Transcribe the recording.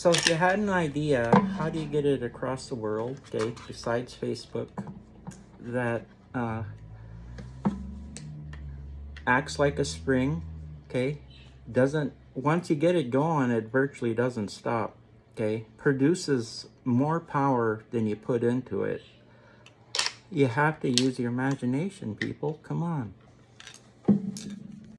So if you had an idea, how do you get it across the world, okay, besides Facebook, that uh, acts like a spring, okay, doesn't, once you get it going, it virtually doesn't stop, okay, produces more power than you put into it. You have to use your imagination, people, come on.